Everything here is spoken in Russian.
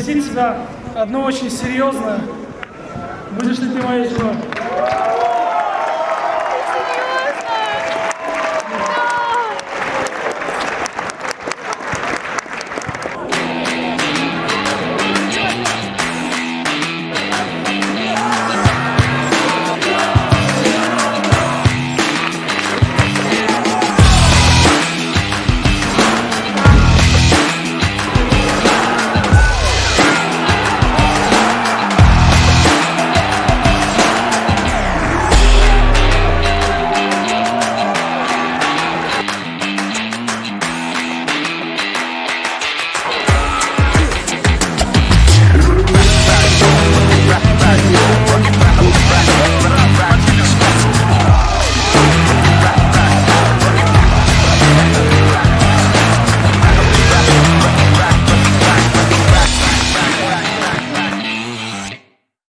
спросить тебя одно очень серьезное. Будешь ли ты моей женой?